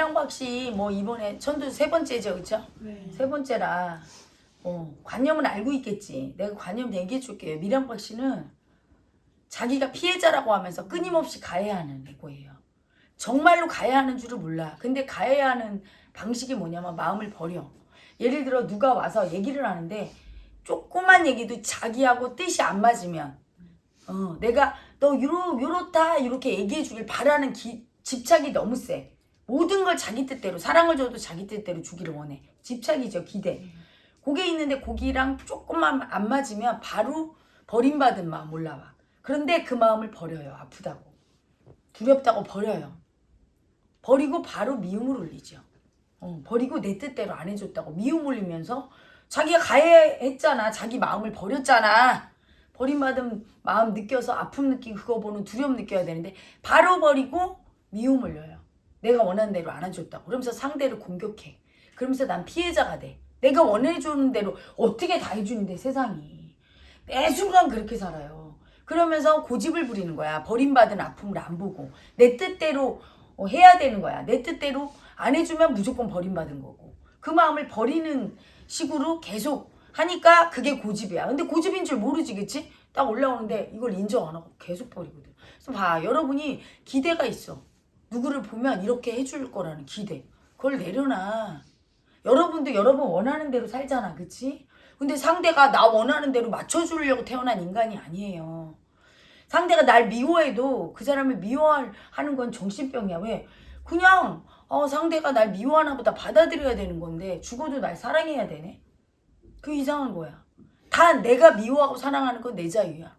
밀양박 씨 뭐 이번에 천도 세 번째죠, 그쵸? 네. 세 번째라 어, 관념은 알고 있겠지. 내가 관념 얘기해 줄게요. 밀양박 씨는 자기가 피해자라고 하면서 끊임없이 가해하는 거예요. 정말로 가해하는 줄을 몰라. 근데 가해하는 방식이 뭐냐면 마음을 버려. 예를 들어 누가 와서 얘기를 하는데 조그만 얘기도 자기하고 뜻이 안 맞으면 어, 내가 너 요러, 요렇다 이렇게 얘기해 주길 바라는 기, 집착이 너무 세. 모든 걸 자기 뜻대로 사랑을 줘도 자기 뜻대로 주기를 원해. 집착이죠 기대. 그게 있는데 거기랑 조금만 안 맞으면 바로 버림받은 마음 올라와. 그런데 그 마음을 버려요. 아프다고. 두렵다고 버려요. 버리고 바로 미움을 올리죠. 어, 버리고 내 뜻대로 안 해줬다고 미움 올리면서 자기가 가해했잖아. 자기 마음을 버렸잖아. 버림받은 마음 느껴서 아픔 느끼고 그거 보는 두려움 느껴야 되는데 바로 버리고 미움 올려요. 내가 원하는 대로 안 해줬다고. 그러면서 상대를 공격해. 그러면서 난 피해자가 돼. 내가 원해주는 대로 어떻게 다 해주는데 세상이. 매 순간 그렇게 살아요. 그러면서 고집을 부리는 거야. 버림받은 아픔을 안 보고. 내 뜻대로 어, 해야 되는 거야. 내 뜻대로 안 해주면 무조건 버림받은 거고. 그 마음을 버리는 식으로 계속 하니까 그게 고집이야. 근데 고집인 줄 모르지, 그치? 딱 올라오는데 이걸 인정 안 하고 계속 버리거든. 그래서 봐, 여러분이 기대가 있어. 누구를 보면 이렇게 해줄 거라는 기대. 그걸 내려놔. 여러분도 여러분 원하는 대로 살잖아, 그치? 근데 상대가 나 원하는 대로 맞춰주려고 태어난 인간이 아니에요. 상대가 날 미워해도 그 사람을 미워하는 건 정신병이야. 왜? 그냥 어, 상대가 날 미워하나 보다 받아들여야 되는 건데 죽어도 날 사랑해야 되네. 그 이상한 거야. 다 내가 미워하고 사랑하는 건 내 자유야.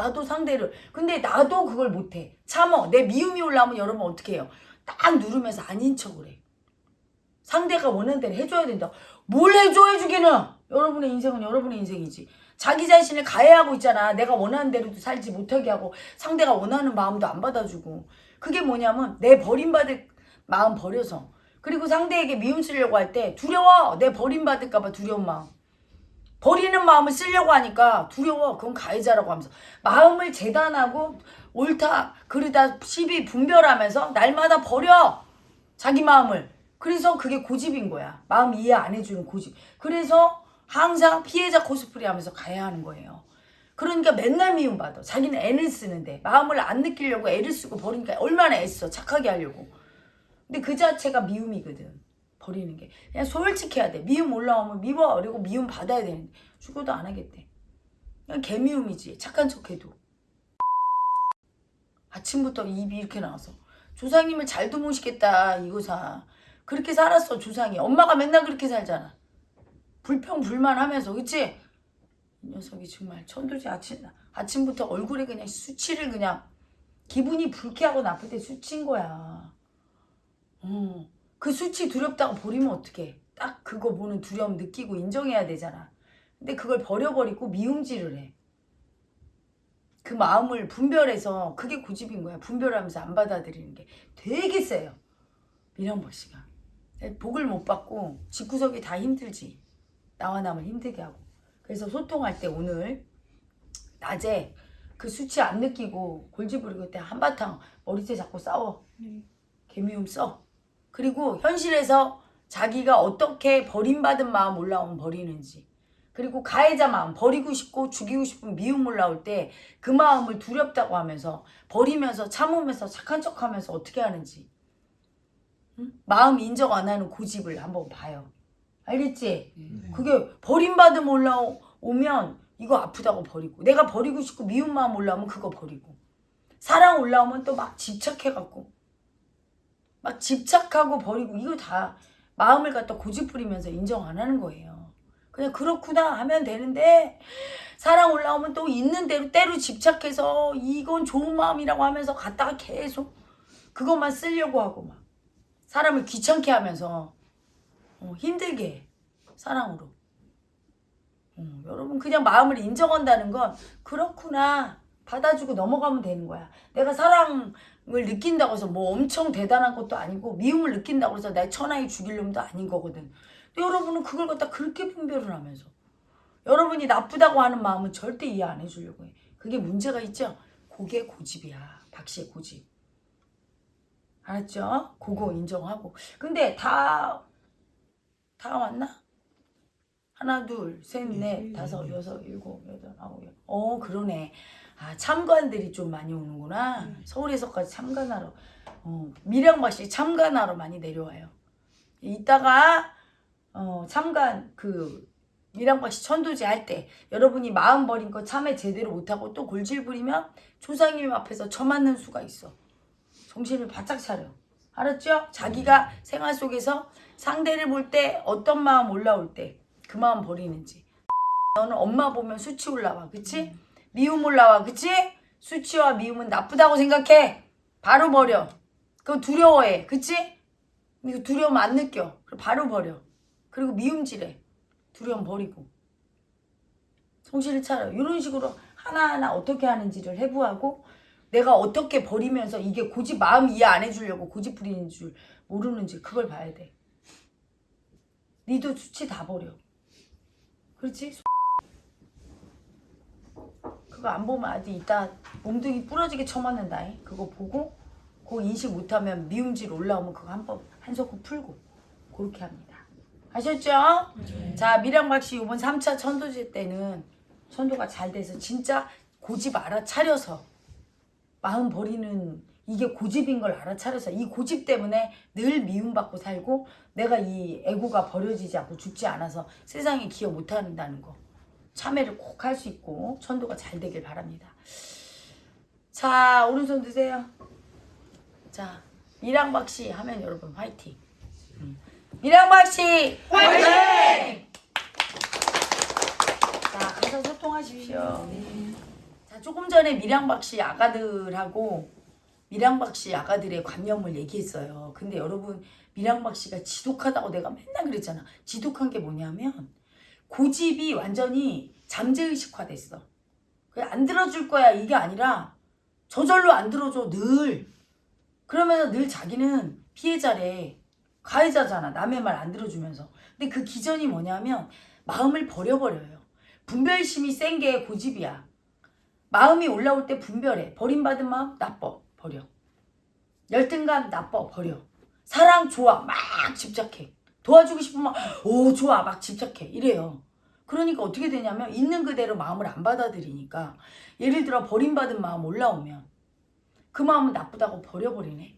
나도 상대를 근데 나도 그걸 못해. 참어. 내 미움이 올라오면 여러분 어떻게 해요? 딱 누르면서 아닌 척을 해. 상대가 원하는 대로 해줘야 된다. 뭘 해줘 해주기는 여러분의 인생은 여러분의 인생이지. 자기 자신을 가해하고 있잖아. 내가 원하는 대로도 살지 못하게 하고 상대가 원하는 마음도 안 받아주고. 그게 뭐냐면 내 버림받을 마음 버려서 그리고 상대에게 미움 쓰려고 할 때 두려워. 내 버림받을까봐 두려운 마음. 버리는 마음을 쓰려고 하니까 두려워. 그건 가해자라고 하면서 마음을 재단하고 옳다 그르다 시비 분별하면서 날마다 버려. 자기 마음을. 그래서 그게 고집인 거야. 마음 이해 안 해주는 고집. 그래서 항상 피해자 코스프레 하면서 가야 하는 거예요. 그러니까 맨날 미움받아. 자기는 애를 쓰는데 마음을 안 느끼려고 애를 쓰고 버리니까 얼마나 애써. 착하게 하려고. 근데 그 자체가 미움이거든. 버리는 게. 그냥 솔직해야 돼. 미움 올라오면 미워. 그리고 미움 받아야 되는데 죽어도 안 하겠대. 그냥 개미움이지. 착한 척해도. 아침부터 입이 이렇게 나와서 조상님을 잘도 모시겠다 이거사. 그렇게 살았어 조상이. 엄마가 맨날 그렇게 살잖아. 불평불만 하면서 그치? 이 녀석이 정말 천도지 아침, 아침부터 얼굴에 그냥 수치를 그냥 기분이 불쾌하고 나쁠 때 수치인 거야. 어. 그 수치 두렵다고 버리면 어떡해. 딱 그거 보는 두려움 느끼고 인정해야 되잖아. 근데 그걸 버려버리고 미움질을 해. 그 마음을 분별해서 그게 고집인 거야. 분별하면서 안 받아들이는 게 되게 세요. 미련보 씨가. 복을 못 받고 집구석이 다 힘들지. 나와 남을 힘들게 하고. 그래서 소통할 때 오늘 낮에 그 수치 안 느끼고 골지 부리고 때 한바탕 머리채 잡고 싸워. 네. 개미움 써. 그리고 현실에서 자기가 어떻게 버림받은 마음 올라오면 버리는지. 그리고 가해자 마음 버리고 싶고 죽이고 싶은 미움 올라올 때 그 마음을 두렵다고 하면서 버리면서 참으면서 착한 척하면서 어떻게 하는지. 응? 마음 인정 안 하는 고집을 한번 봐요. 알겠지? 네. 그게 버림받음 올라오면 이거 아프다고 버리고 내가 버리고 싶고 미운 마음 올라오면 그거 버리고 사랑 올라오면 또 막 집착해갖고 막 집착하고 버리고 이거 다 마음을 갖다 고집 부리면서 인정 안 하는 거예요. 그냥 그렇구나 하면 되는데 사랑 올라오면 또 있는 대로 때로 집착해서 이건 좋은 마음이라고 하면서 갖다가 계속 그것만 쓰려고 하고 막 사람을 귀찮게 하면서 어, 힘들게 해. 사랑으로. 어, 여러분 그냥 마음을 인정한다는 건 그렇구나 받아주고 넘어가면 되는 거야. 내가 사랑 을 느낀다고 해서 뭐 엄청 대단한 것도 아니고 미움을 느낀다고 해서 내 천하에 죽일 놈도 아닌 거거든. 근데 여러분은 그걸 갖다 그렇게 분별을 하면서 여러분이 나쁘다고 하는 마음은 절대 이해 안 해주려고 해. 그게 문제가 있죠? 그게 고집이야. 박씨의 고집. 알았죠? 그거 인정하고. 근데 다, 다 왔나? 하나, 둘, 셋, 넷, 다섯, 여섯, 일곱, 여덟, 아홉, 열. 어, 그러네. 아, 참관들이 좀 많이 오는구나. 서울에서까지 참관하러. 어, 밀양밭이 참관하러 많이 내려와요. 이따가, 어, 참관, 그, 밀양밭이 천도제 할 때, 여러분이 마음 버린 거 참회 제대로 못하고 또 골질 부리면 조상님 앞에서 처맞는 수가 있어. 정신을 바짝 차려. 알았죠? 자기가 생활 속에서 상대를 볼 때 어떤 마음 올라올 때 그 마음 버리는지. 너는 엄마 보면 수치 올라와. 그치? 미움 올라와. 그치? 수치와 미움은 나쁘다고 생각해. 바로 버려. 그거 두려워해. 그치? 이거 두려움 안 느껴. 바로 버려. 그리고 미움질해. 두려움 버리고. 정신을 차려. 이런 식으로 하나하나 어떻게 하는지를 해부하고 내가 어떻게 버리면서 이게 고집 마음 이해 안 해주려고 고집 부리는 줄 모르는지 그걸 봐야 돼. 니도 수치 다 버려. 그렇지? 그거 안 보면 아직 이따 몽둥이 부러지게 쳐맞는다. 잉? 그거 보고 그거 인식 못하면 미움질 올라오면 그거 한번 한 소끔 풀고 그렇게 합니다. 아셨죠? 자 미량박씨 이번 3차 천도제 때는 천도가 잘 돼서 진짜 고집 알아차려서 마음 버리는 이게 고집인 걸 알아차려서 이 고집 때문에 늘 미움받고 살고 내가 이 애고가 버려지지 않고 죽지 않아서 세상에 기여 못한다는 거 참회를 꼭 할 수 있고 천도가 잘 되길 바랍니다. 자 오른손 드세요. 자 미랑박씨 하면 여러분 화이팅. 음. 미랑박씨 화이팅! 자 가서 소통하십시오. 자, 조금 전에 미량박 씨 아가들하고 미량박 씨 아가들의 관념을 얘기했어요. 근데 여러분 미량박 씨가 지독하다고 내가 맨날 그랬잖아. 지독한 게 뭐냐면 고집이 완전히 잠재의식화 됐어. 그냥 안 들어줄 거야 이게 아니라 저절로 안 들어줘 늘. 그러면서 늘 자기는 피해자래. 가해자잖아. 남의 말 안 들어주면서. 근데 그 기전이 뭐냐면 마음을 버려버려요. 분별심이 센 게 고집이야. 마음이 올라올 때 분별해. 버림받은 마음 나빠. 버려. 열등감 나빠. 버려. 사랑 좋아. 막 집착해. 도와주고 싶으면 오 좋아. 막 집착해. 이래요. 그러니까 어떻게 되냐면 있는 그대로 마음을 안 받아들이니까 예를 들어 버림받은 마음 올라오면 그 마음은 나쁘다고 버려버리네.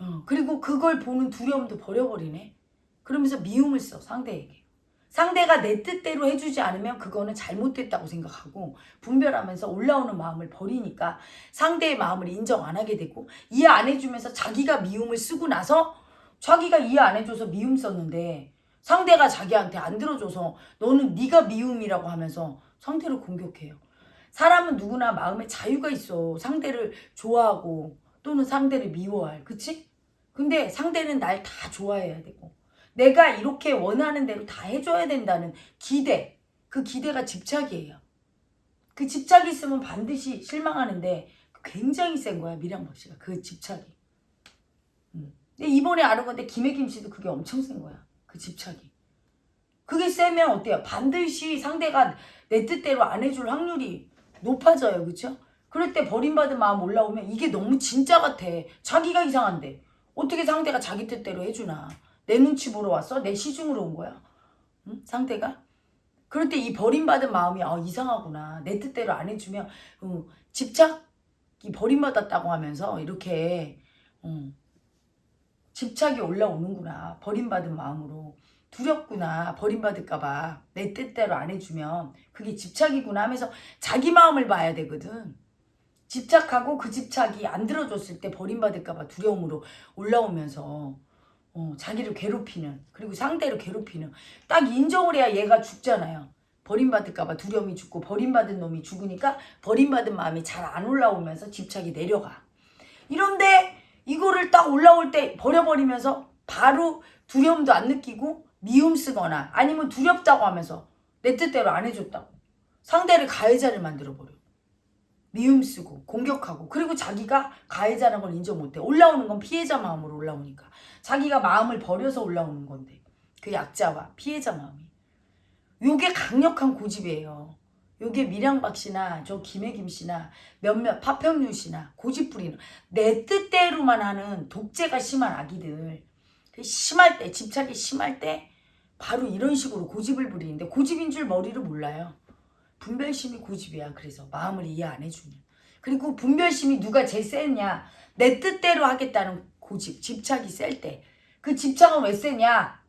어, 그리고 그걸 보는 두려움도 버려버리네. 그러면서 미움을 써 상대에게. 상대가 내 뜻대로 해주지 않으면 그거는 잘못됐다고 생각하고 분별하면서 올라오는 마음을 버리니까 상대의 마음을 인정 안 하게 되고 이해 안 해주면서 자기가 미움을 쓰고 나서 자기가 이해 안 해줘서 미움 썼는데 상대가 자기한테 안 들어줘서 너는 네가 미움이라고 하면서 상대를 공격해요. 사람은 누구나 마음에 자유가 있어. 상대를 좋아하고 또는 상대를 미워할. 그치? 근데 상대는 날 다 좋아해야 되고 내가 이렇게 원하는 대로 다 해줘야 된다는 기대. 그 기대가 집착이에요. 그 집착이 있으면 반드시 실망하는데 굉장히 센 거야 미량박 씨가 그 집착이. 음. 근데 이번에 건데 김혜김 씨도 그게 엄청 센 거야. 그 집착이. 그게 세면 어때요? 반드시 상대가 내 뜻대로 안 해줄 확률이 높아져요. 그쵸? 그럴 때 버림받은 마음 올라오면 이게 너무 진짜 같아. 자기가 이상한데. 어떻게 상대가 자기 뜻대로 해주나. 내 눈치 보러 왔어? 내 시중으로 온 거야. 응? 상대가? 그럴 때 이 버림받은 마음이 아, 이상하구나. 내 뜻대로 안 해주면 어, 집착이 버림받았다고 하면서 이렇게 어, 집착이 올라오는구나. 버림받은 마음으로. 두렵구나. 버림받을까봐. 내 뜻대로 안 해주면 그게 집착이구나 하면서 자기 마음을 봐야 되거든. 집착하고 그 집착이 안 들어줬을 때 버림받을까봐 두려움으로 올라오면서 어, 자기를 괴롭히는 그리고 상대를 괴롭히는 딱 인정을 해야 얘가 죽잖아요. 버림받을까봐 두려움이 죽고 버림받은 놈이 죽으니까 버림받은 마음이 잘 안 올라오면서 집착이 내려가. 이런데 이거를 딱 올라올 때 버려버리면서 바로 두려움도 안 느끼고 미움 쓰거나 아니면 두렵다고 하면서 내 뜻대로 안 해줬다고. 상대를 가해자를 만들어버려. 미움 쓰고 공격하고. 그리고 자기가 가해자라는 걸 인정 못해. 올라오는 건 피해자 마음으로 올라오니까. 자기가 마음을 버려서 올라오는 건데. 그 약자와 피해자 마음이. 요게 강력한 고집이에요 요게 밀양박 씨나 저 김혜김 씨나 몇몇 파평윤 씨나 고집부리는 내 뜻대로만 하는 독재가 심한 아기들 그 심할 때 집착이 심할 때 바로 이런 식으로 고집을 부리는데 고집인 줄 머리를 몰라요. 분별심이 고집이야. 그래서 마음을 이해 안 해주는. 그리고 분별심이 누가 제일 세냐? 내 뜻대로 하겠다는 고집, 집착이 셀 때. 그 집착은 왜 세냐?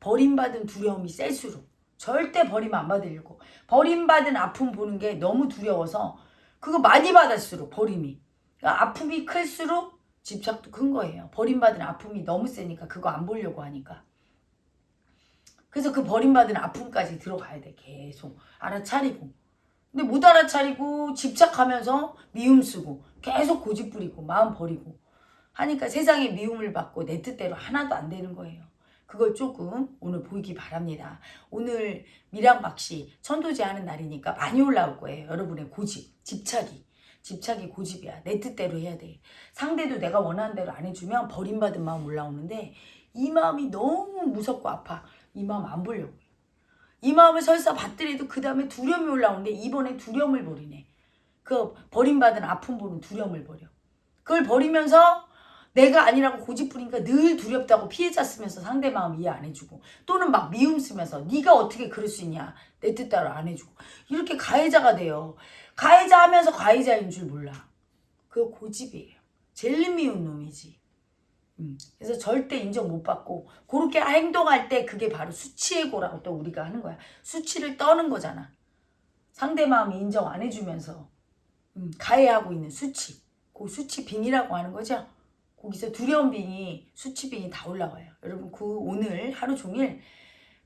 버림받은 두려움이 셀수록. 절대 버림 안 받으려고. 버림받은 아픔 보는 게 너무 두려워서 그거 많이 받을수록 버림이. 그러니까 아픔이 클수록 집착도 큰 거예요. 버림받은 아픔이 너무 세니까 그거 안 보려고 하니까. 그래서 그 버림받은 아픔까지 들어가야 돼. 계속 알아차리고. 근데 못 알아차리고 집착하면서 미움 쓰고 계속 고집 부리고 마음 버리고 하니까 세상에 미움을 받고 내 뜻대로 하나도 안 되는 거예요. 그걸 조금 오늘 보이기 바랍니다. 오늘 미랑박씨 천도제 하는 날이니까 많이 올라올 거예요. 여러분의 고집, 집착이. 집착이 고집이야. 내 뜻대로 해야 돼. 상대도 내가 원하는 대로 안 해주면 버림받은 마음 올라오는데 이 마음이 너무 무섭고 아파. 이 마음 안 보려고. 이 마음을 설사 받더라도 그 다음에 두려움이 올라오는데 이번에 두려움을 버리네. 그 버림받은 아픔 보는 두려움을 버려. 그걸 버리면서 내가 아니라고 고집 부리니까 늘 두렵다고 피해자 쓰면서 상대 마음 이해 안 해주고 또는 막 미움 쓰면서 네가 어떻게 그럴 수 있냐 내 뜻대로 안 해주고 이렇게 가해자가 돼요. 가해자 하면서 가해자인 줄 몰라. 그거 고집이에요. 제일 미운 놈이지. 음, 그래서 절대 인정 못 받고 그렇게 행동할 때 그게 바로 수치의고라고 또 우리가 하는 거야. 수치를 떠는 거잖아. 상대 마음이 인정 안 해주면서 음, 가해하고 있는 수치. 그 수치 빙이라고 하는 거죠. 거기서 두려운 빙이 수치 빙이 다 올라와요. 여러분 그 오늘 하루 종일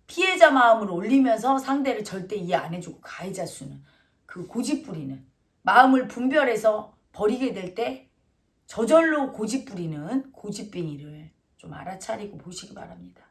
피해자 마음을 올리면서 상대를 절대 이해 안 해주고 가해자 수는 그 고집 부리는 마음을 분별해서 버리게 될 때 저절로 고집 부리는 고집빙이를 좀 알아차리고 보시기 바랍니다.